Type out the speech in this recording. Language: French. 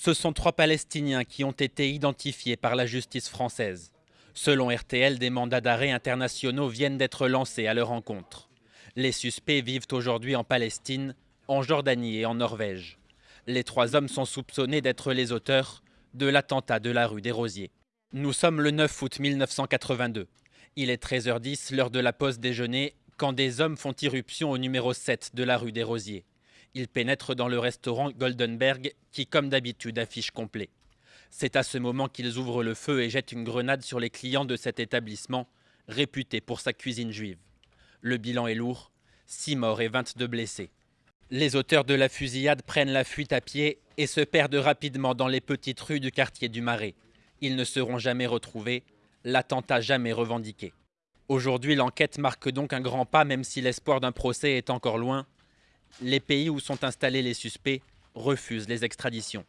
Ce sont trois Palestiniens qui ont été identifiés par la justice française. Selon RTL, des mandats d'arrêt internationaux viennent d'être lancés à leur encontre. Les suspects vivent aujourd'hui en Palestine, en Jordanie et en Norvège. Les trois hommes sont soupçonnés d'être les auteurs de l'attentat de la rue des Rosiers. Nous sommes le 9 août 1982. Il est 13h10, l'heure de la pause déjeuner, quand des hommes font irruption au numéro 7 de la rue des Rosiers. Ils pénètrent dans le restaurant Goldenberg, qui, comme d'habitude, affiche complet. C'est à ce moment qu'ils ouvrent le feu et jettent une grenade sur les clients de cet établissement, réputé pour sa cuisine juive. Le bilan est lourd 6 morts et 22 blessés. Les auteurs de la fusillade prennent la fuite à pied et se perdent rapidement dans les petites rues du quartier du Marais. Ils ne seront jamais retrouvés, l'attentat jamais revendiqué. Aujourd'hui, l'enquête marque donc un grand pas, même si l'espoir d'un procès est encore loin. Les pays où sont installés les suspects refusent les extraditions.